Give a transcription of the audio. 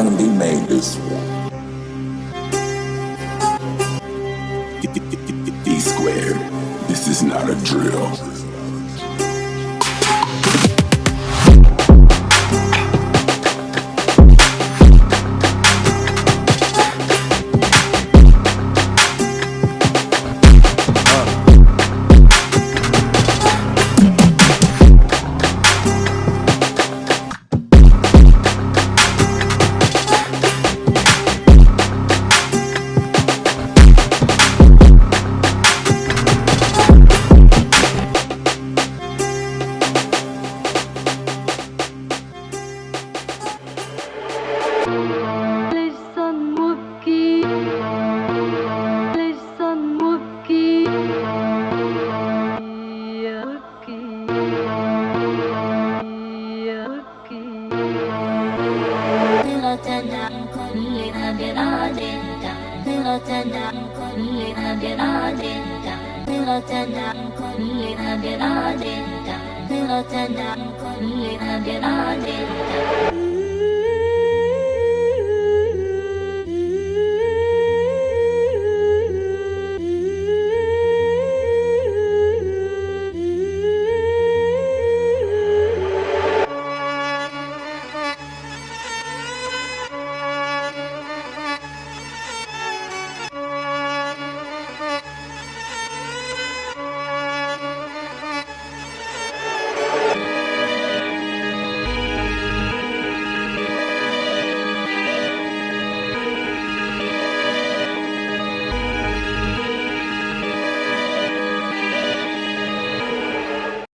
Kennedy made this. D squared. This is not a drill. عن كل أبراد تغفرة عن كل أبراد تغفرة عن كل أبراد تغفرة عن كل أبراد